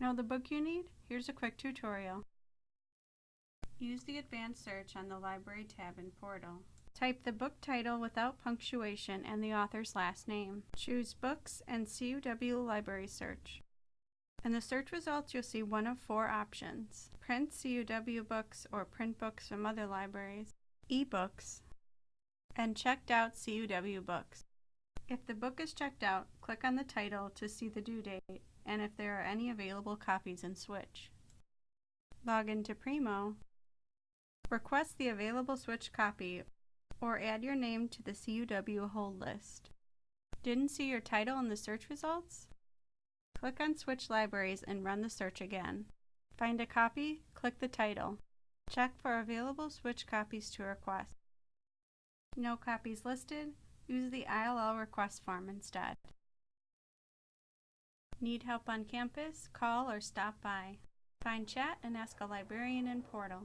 Know the book you need? Here's a quick tutorial. Use the advanced search on the library tab in Portal. Type the book title without punctuation and the author's last name. Choose Books and CUW Library Search. In the search results, you'll see one of four options. Print CUW books or print books from other libraries, ebooks, and checked out CUW books. If the book is checked out, click on the title to see the due date and if there are any available copies in Switch. Log into Primo, request the available Switch copy, or add your name to the CUW hold list. Didn't see your title in the search results? Click on Switch Libraries and run the search again. Find a copy, click the title. Check for available Switch copies to request. No copies listed? Use the ILL request form instead. Need help on campus? Call or stop by. Find chat and ask a librarian in Portal.